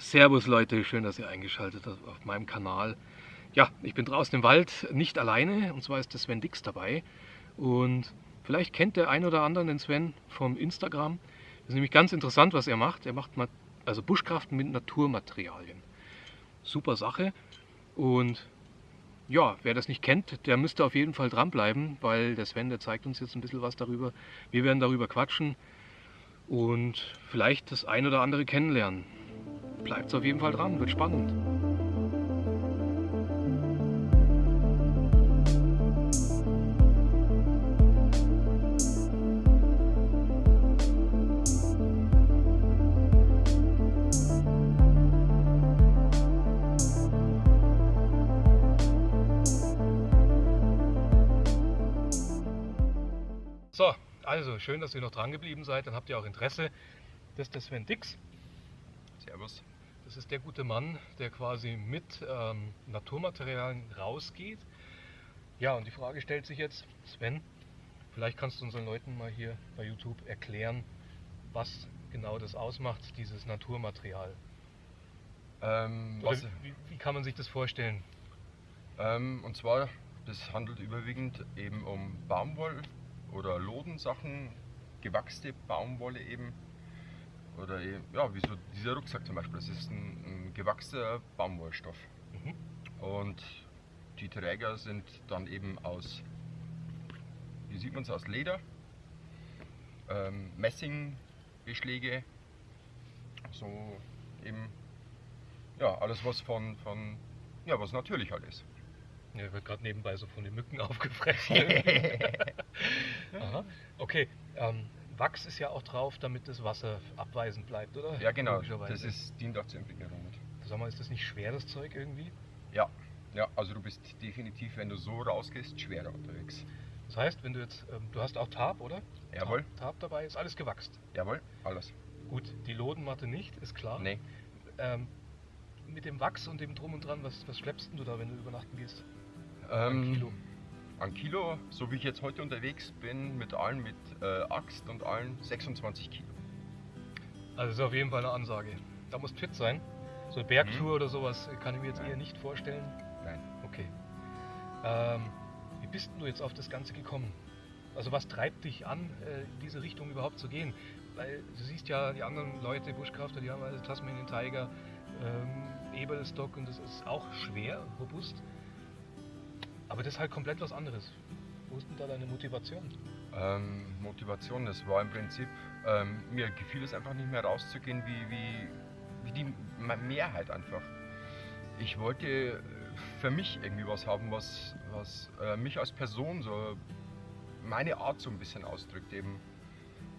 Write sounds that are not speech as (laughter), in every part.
Servus Leute, schön, dass ihr eingeschaltet habt auf meinem Kanal. Ja, ich bin draußen im Wald, nicht alleine, und zwar ist der Sven Dix dabei. Und vielleicht kennt der ein oder andere den Sven vom Instagram. Das ist nämlich ganz interessant, was er macht. Er macht also Buschkraften mit Naturmaterialien. Super Sache. Und ja, wer das nicht kennt, der müsste auf jeden Fall dranbleiben, weil der Sven, der zeigt uns jetzt ein bisschen was darüber. Wir werden darüber quatschen und vielleicht das ein oder andere kennenlernen. Bleibt auf jeden Fall dran, wird spannend. So, also schön, dass ihr noch dran geblieben seid. Dann habt ihr auch Interesse. Das ist der Sven Dix. Servus. Das ist der gute Mann, der quasi mit ähm, Naturmaterialien rausgeht. Ja, und die Frage stellt sich jetzt, Sven, vielleicht kannst du unseren Leuten mal hier bei YouTube erklären, was genau das ausmacht, dieses Naturmaterial. Ähm, Oder wie, wie, kann man sich das vorstellen? Ähm, und zwar, das handelt überwiegend eben um Baumwoll oder Lodensachen, gewachste Baumwolle eben oder ja, wie so dieser Rucksack zum Beispiel, das ist ein, ein gewachsener Baumwollstoff. Mhm. Und die Träger sind dann eben aus, hier sieht man es aus Leder, ähm, Messingbeschläge, so eben, ja, alles was von, von ja, was natürlich halt ist. Ja, wird gerade nebenbei so von den Mücken (laughs) aufgefressen. (laughs) Aha. Okay, ähm, Wachs ist ja auch drauf, damit das Wasser abweisend bleibt, oder? Ja, genau. Das ist, dient auch zur Entwicklung. Sag mal, ist das nicht schwer, das Zeug irgendwie? Ja, ja, also du bist definitiv, wenn du so rausgehst, schwerer unterwegs. Das heißt, wenn du jetzt, ähm, du hast auch Tarp, oder? Jawohl. Tarp, Tarp dabei, ist alles gewachst? Jawohl, alles. Gut, die Lodenmatte nicht, ist klar. Nee. Ähm, mit dem Wachs und dem Drum und Dran, was, was schleppst du da, wenn du übernachten gehst? Ähm, Ein Kilo an Kilo, so wie ich jetzt heute unterwegs bin, mit allen, mit äh, Axt und allen, 26 Kilo. Also das ist auf jeden Fall eine Ansage. Da muss fit sein. So eine Bergtour mhm. oder sowas kann ich mir jetzt Nein. eher nicht vorstellen. Nein. Okay. Ähm, wie bist du jetzt auf das Ganze gekommen? Also was treibt dich an, äh, in diese Richtung überhaupt zu gehen? Weil du siehst ja, die anderen Leute, Buschkrafter, die haben also Tasmanian Tiger, ähm, Eberstock und das ist auch schwer, robust. Aber das ist halt komplett was anderes. Wo ist denn da deine Motivation? Ähm, Motivation, das war im Prinzip, ähm, mir gefiel es einfach nicht mehr rauszugehen wie, wie, wie die Mehrheit einfach. Ich wollte für mich irgendwie was haben, was, was äh, mich als Person so meine Art so ein bisschen ausdrückt eben.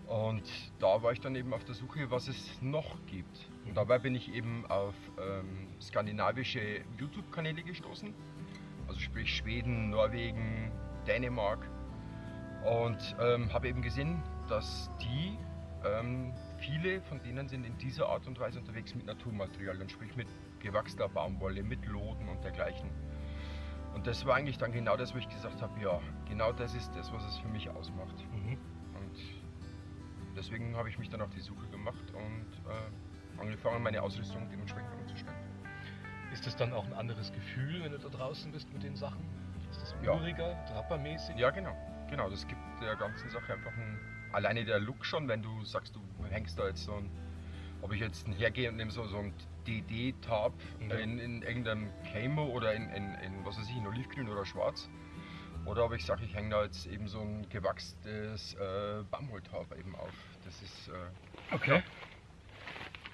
Und da war ich dann eben auf der Suche, was es noch gibt. Und dabei bin ich eben auf ähm, skandinavische YouTube-Kanäle gestoßen sprich Schweden, Norwegen, Dänemark. Und ähm, habe eben gesehen, dass die, ähm, viele von denen sind in dieser Art und Weise unterwegs mit Naturmaterialien, sprich mit gewachsener Baumwolle, mit Loden und dergleichen. Und das war eigentlich dann genau das, wo ich gesagt habe, ja, genau das ist das, was es für mich ausmacht. Mhm. Und deswegen habe ich mich dann auf die Suche gemacht und äh, angefangen, meine Ausrüstung dementsprechend umzustellen. Ist das dann auch ein anderes Gefühl, wenn du da draußen bist mit den Sachen? Ist das uriger, ja. trappermäßig? Ja, genau. Genau, das gibt der ganzen Sache einfach ein. Alleine der Look schon, wenn du sagst, du hängst da jetzt so ein. Ob ich jetzt hergehe und nehme so, so ein DD-Tab ja. in, in irgendeinem Camo oder in, in, in, was weiß ich, in Olivgrün oder Schwarz. Oder ob ich sage, ich hänge da jetzt eben so ein gewachstes äh, Baumwolltab eben auf. Das ist. Äh, okay. Ja.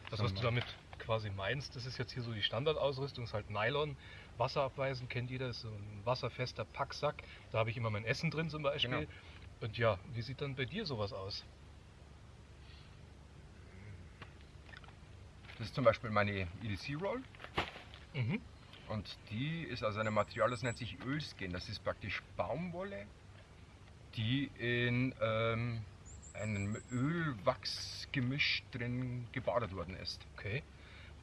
Was hast du damit quasi meinst, das ist jetzt hier so die Standardausrüstung, ist halt Nylon, wasserabweisend, kennt jeder, ist so ein wasserfester Packsack. Da habe ich immer mein Essen drin zum Beispiel. Genau. Und ja, wie sieht dann bei dir sowas aus? Das ist zum Beispiel meine EDC Roll. Mhm. Und die ist aus einem Material, das nennt sich Ölskin. Das ist praktisch Baumwolle, die in ähm, einem Ölwachsgemisch drin gebadet worden ist. Okay.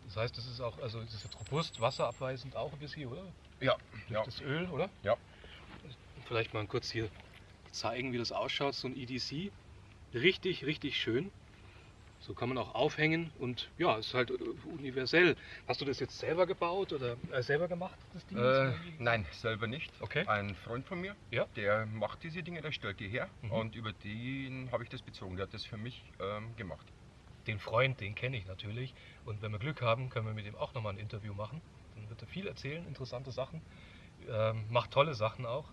Das heißt, das ist auch, also das ist robust, wasserabweisend auch ein bisschen, oder? Ja. Ja. das Öl, oder? Ja. Vielleicht mal kurz hier zeigen, wie das ausschaut, so ein EDC. Richtig, richtig schön. So kann man auch aufhängen und ja, ist halt äh, universell. Hast du das jetzt selber gebaut oder äh, selber gemacht, das Ding? Äh, nein, selber nicht. Okay. Ein Freund von mir, Ja. der macht diese Dinge, der stellt die her Mhm. und über den habe ich das bezogen. Der hat das für mich ähm, gemacht. Den Freund, den kenne ich natürlich. Und wenn wir Glück haben, können wir mit ihm auch nochmal ein Interview machen. Dann wird er viel erzählen, interessante Sachen. Ähm, macht tolle Sachen auch.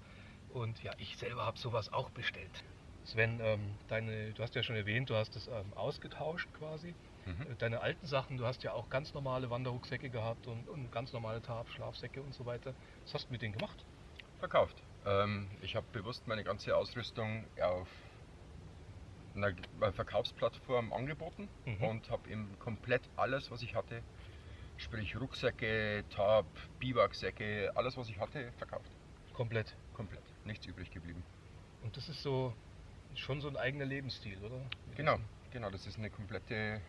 Und ja, ich selber habe sowas auch bestellt. Sven, ähm, deine, du hast ja schon erwähnt, du hast es ähm, ausgetauscht quasi. Mhm. Äh, Deine alten Sachen, du hast ja auch ganz normale Wanderrucksäcke gehabt und, und ganz normale Tarp, Schlafsäcke und so weiter. Was hast du mit denen gemacht? Verkauft. Ähm, ich habe bewusst meine ganze Ausrüstung auf einer äh, Verkaufsplattform angeboten Mhm. und habe eben komplett alles, was ich hatte, sprich Rucksäcke, Tarp, Biwaksäcke, alles, was ich hatte, verkauft. Komplett. Komplett. Nichts übrig geblieben. Und das ist so schon so ein eigener Lebensstil, oder? Mit Genau, genau, das ist eine komplette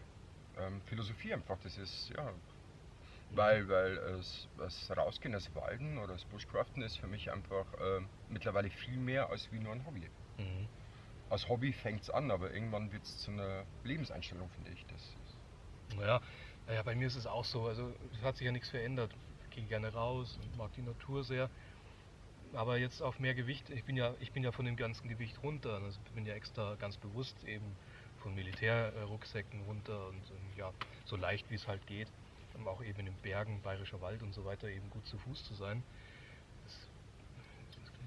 ähm, Philosophie einfach. Das ist, ja, weil, weil es, das Rausgehen, das Walden oder das Bushcraften ist für mich einfach ähm, mittlerweile viel mehr als wie nur ein Hobby. Mhm. Als Hobby fängt es an, aber irgendwann wird es zu einer Lebenseinstellung, finde ich. Das ist, Naja, naja, bei mir ist es auch so. Also es hat sich ja nichts verändert. Ich gehe gerne raus und mag die Natur sehr. Aber jetzt auf mehr Gewicht, ich bin ja, ich bin ja von dem ganzen Gewicht runter. Also ich bin ja extra ganz bewusst eben von Militärrucksäcken runter und, ähm, ja, so leicht wie es halt geht. Um auch eben in den Bergen, Bayerischer Wald und so weiter eben gut zu Fuß zu sein.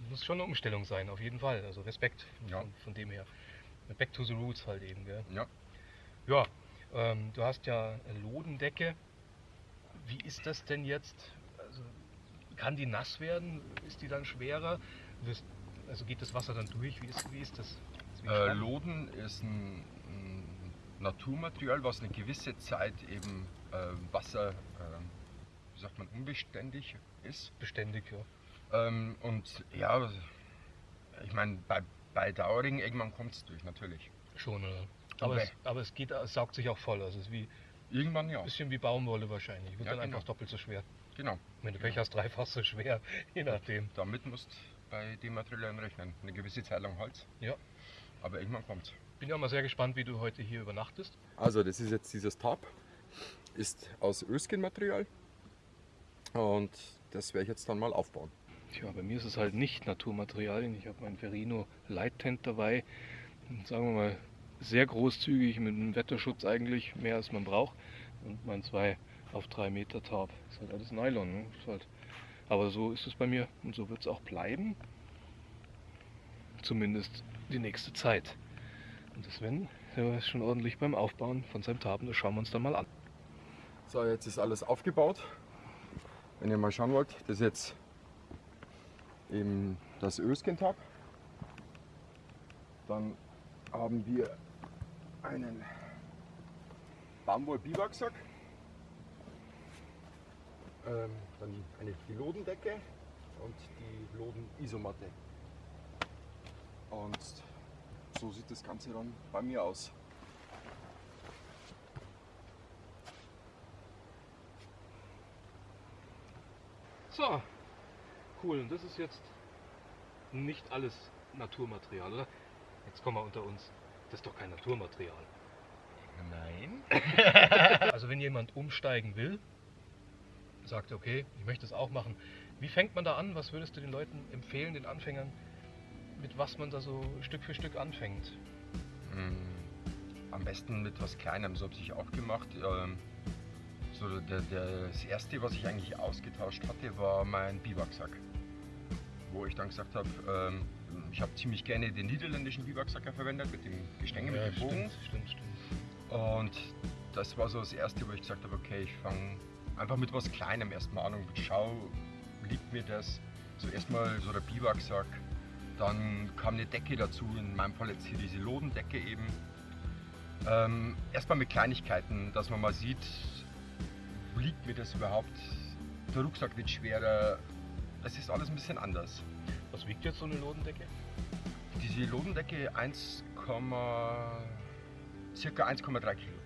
Das muss schon eine Umstellung sein, auf jeden Fall. Also Respekt Ja. von, von dem her. Back to the roots halt eben, gell? ja. Ja, ähm, du hast ja eine Lodendecke. Wie ist das denn jetzt? Also, kann die nass werden? Ist die dann schwerer? Wirst, also geht das Wasser dann durch? Wie ist, wie ist das? Wie Äh? Loden ist ein, ein Naturmaterial, was eine gewisse Zeit eben äh, Wasser, ähm, wie sagt man, unbeständig ist. beständig, ja. Ähm, und ja, ich meine, bei, bei Dauering irgendwann kommt es durch, natürlich. Schon, oder? Aber, Okay. es, aber es geht, es saugt sich auch voll. Also es ist wie Irgendwann ja. ein bisschen wie Baumwolle wahrscheinlich. Wird Ja, dann genau. einfach doppelt so schwer. Genau. Wenn du Pech hast, dreifach so schwer, (laughs) je nachdem. Damit musst bei den Materialien rechnen. Eine gewisse Zeit lang Holz. Ja. Aber irgendwann kommt's. Bin ja mal sehr gespannt, wie du heute hier übernachtest. Also das ist jetzt dieses Tarp. Ist aus Öskin-Material. Und das werde ich jetzt dann mal aufbauen. Tja, bei mir ist es halt nicht Naturmaterialien. Ich habe mein Ferrino Light Tent dabei. Sagen wir mal, sehr großzügig mit einem Wetterschutz eigentlich, mehr als man braucht. Und mein 2 auf 3 Meter Tarp. Ist halt alles Nylon. Ne? Halt, aber so ist es bei mir und so wird es auch bleiben. Zumindest die nächste Zeit. Und das Sven der ist schon ordentlich beim Aufbauen von seinem Tarp. und Das schauen wir uns dann mal an. So, jetzt ist alles aufgebaut. Wenn ihr mal schauen wollt, das ist jetzt eben das Öskin-Tab. Dann haben wir einen Baumwoll-Biwaksack. Ähm, dann eine, Lodendecke und die Loden-Isomatte. Und so sieht das Ganze dann bei mir aus. So, cool. Und das ist jetzt nicht alles Naturmaterial, oder? Jetzt kommen wir unter uns. Das ist doch kein Naturmaterial. Nein. (laughs) Also wenn jemand umsteigen will, sagt, okay, ich möchte es auch machen. Wie fängt man da an? Was würdest du den Leuten empfehlen, den Anfängern, mit was man da so Stück für Stück anfängt? Mm, Am besten mit was Kleinem, so habe ich auch gemacht. Ähm, so der, der, das erste, was ich eigentlich ausgetauscht hatte, war mein Biwaksack. Wo ich dann gesagt habe, ähm, ich habe ziemlich gerne den niederländischen Biwaksacker verwendet mit dem Gestänge, mit dem Bogen. stimmt, stimmt, stimmt. Und das war so das erste, wo ich gesagt habe, okay, ich fange einfach mit was Kleinem erstmal an und schau, liegt mir das. So erstmal so der Biwaksack, dann kam eine Decke dazu, in meinem Fall jetzt hier diese Lodendecke eben. Ähm, erstmal mit Kleinigkeiten, dass man mal sieht, liegt mir das überhaupt. Der Rucksack wird schwerer, es ist alles ein bisschen anders. Was wiegt jetzt so eine Lodendecke? Diese Lodendecke 1, circa 1,3 Kilo.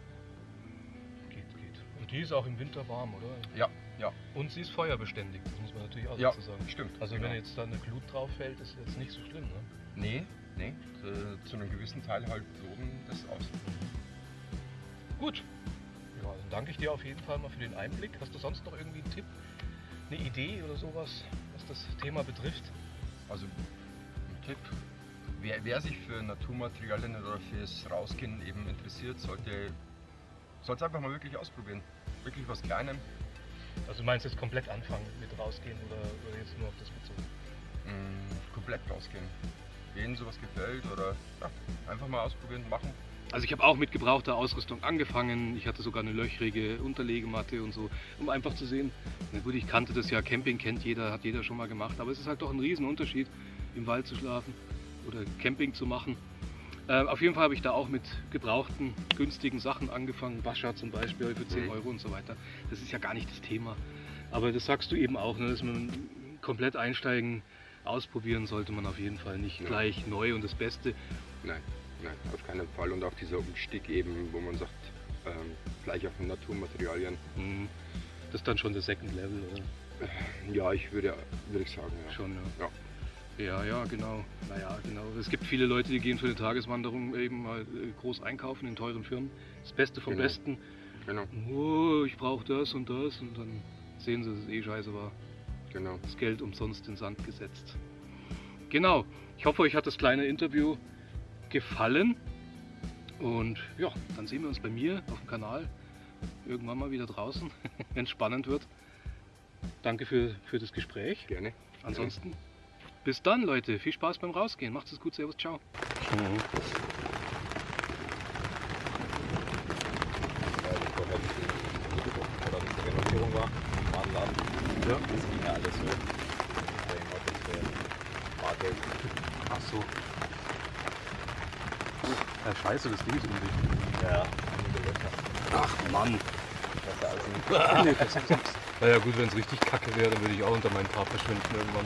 Geht, geht. Und die ist auch im Winter warm, oder? Ja, ja, Und sie ist feuerbeständig, das muss man natürlich auch ja, dazu sagen. stimmt. Also genau. wenn jetzt da eine Glut drauf fällt, ist jetzt nicht so schlimm, ne? Nee, nee. Äh, zu einem gewissen Teil halt loden das aus. Gut. Dann danke ich dir auf jeden Fall mal für den Einblick. Hast du sonst noch irgendwie einen Tipp, eine Idee oder sowas, was das Thema betrifft? Also ein Tipp, wer, wer sich für Naturmaterialien oder fürs Rausgehen eben interessiert, sollte es einfach mal wirklich ausprobieren. Wirklich was Kleinem. Also du meinst jetzt komplett anfangen mit rausgehen oder, oder jetzt nur auf das bezogen? Mm, komplett rausgehen. Wen sowas gefällt oder ja, einfach mal ausprobieren, machen. Also ich habe auch mit gebrauchter Ausrüstung angefangen. Ich hatte sogar eine löchrige Unterlegematte und so, um einfach zu sehen. Na gut, ich kannte das ja, Camping kennt jeder, hat jeder schon mal gemacht, aber es ist halt doch ein Riesenunterschied, im Wald zu schlafen oder Camping zu machen. Äh, auf jeden Fall habe ich da auch mit gebrauchten, günstigen Sachen angefangen. Wascher zum Beispiel für 10 Mhm. Euro und so weiter. Das ist ja gar nicht das Thema. Aber das sagst du eben auch, ne, dass man komplett einsteigen, ausprobieren sollte man auf jeden Fall nicht Ja. gleich neu und das Beste. Nein, nein, auf keinen Fall. Und auch dieser Umstieg eben, wo man sagt, ähm, gleich auf Naturmaterialien. Mhm. Das ist dann schon das Second Level, oder? Ja, ich würde, würde ich sagen, ja. Schon, ja. Ja. Ja, ja, genau. Naja, genau. Es gibt viele Leute, die gehen für eine Tageswanderung eben mal äh, groß einkaufen in teuren Firmen. Das Beste vom Genau. Besten. Genau, Oh, ich brauche das und das und dann sehen sie, dass es eh scheiße war. genau. Das Geld umsonst in Sand gesetzt. Genau. Ich hoffe, euch hat das kleine Interview gefallen. Und ja, dann sehen wir uns bei mir auf dem Kanal irgendwann mal wieder draußen, (laughs) wenn es spannend wird. Danke für, für das Gespräch. Gerne. Ansonsten, bis dann, Leute. Viel Spaß beim Rausgehen. Macht's es gut. Servus. Ciao. Ja. Das ging ja alles so. Ach so. Ja, scheiße, das Ding ist undicht. Ja. Ach Mann. Besser als ein nee, das (laughs) ist Naja gut, wenn es richtig kacke wäre, dann würde ich auch unter meinen Tarp verschwinden irgendwann.